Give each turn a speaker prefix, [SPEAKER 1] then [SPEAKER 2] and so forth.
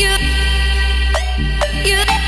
[SPEAKER 1] you, you.